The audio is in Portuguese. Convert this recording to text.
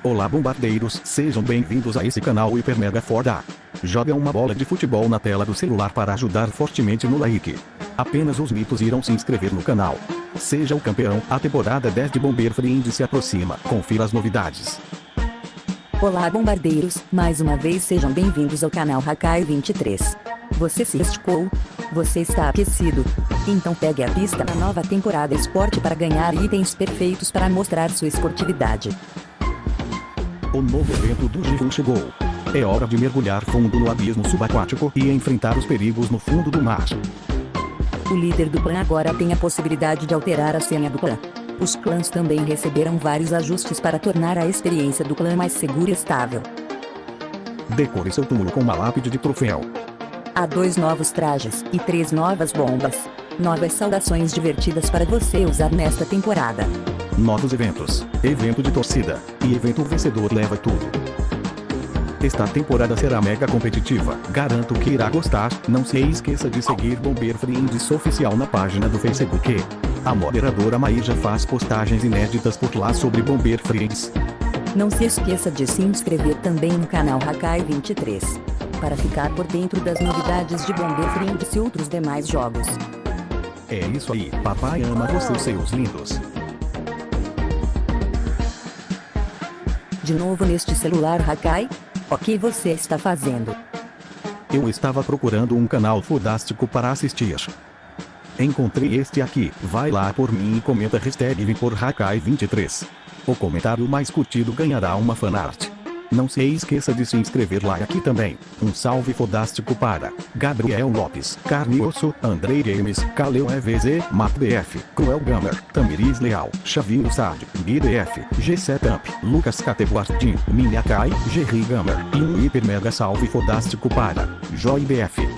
Olá bombardeiros, sejam bem-vindos a esse canal Hiper Mega Forda. Joga uma bola de futebol na tela do celular para ajudar fortemente no like. Apenas os mitos irão se inscrever no canal. Seja o campeão, a temporada 10 de Bomber Friend se aproxima, confira as novidades. Olá bombardeiros, mais uma vez sejam bem-vindos ao canal Hakai 23. Você se esticou? Você está aquecido? Então pegue a pista na nova temporada Esporte para ganhar itens perfeitos para mostrar sua esportividade. O novo evento do Gifun chegou. É hora de mergulhar fundo no abismo subaquático e enfrentar os perigos no fundo do mar. O líder do clã agora tem a possibilidade de alterar a senha do clã. Os clãs também receberam vários ajustes para tornar a experiência do clã mais segura e estável. Decore seu túmulo com uma lápide de troféu. Há dois novos trajes e três novas bombas. Novas saudações divertidas para você usar nesta temporada. Novos eventos, evento de torcida, e evento vencedor leva tudo. Esta temporada será mega competitiva, garanto que irá gostar, não se esqueça de seguir Bomber Friends oficial na página do Facebook. A moderadora Maíja faz postagens inéditas por lá sobre Bomber Friends. Não se esqueça de se inscrever também no canal Hakai 23. Para ficar por dentro das novidades de Bomber Friends e outros demais jogos. É isso aí, papai ama vocês seus lindos. De novo neste celular Hakai? O que você está fazendo? Eu estava procurando um canal fodástico para assistir. Encontrei este aqui, vai lá por mim e comenta hashtag por Hakai23. O comentário mais curtido ganhará uma fanart. Não se esqueça de se inscrever lá aqui também. Um salve fodástico para Gabriel Lopes, Carne Osso, Andrei Games, Kaleu EVZ, MatBF, Cruel Gamer, Tamiris Leal, Chavinho Sad, GDF, G7up, Lucas Categuartin, Minha Kai, Gerry Gamer e um hiper mega salve fodástico para Joy BF.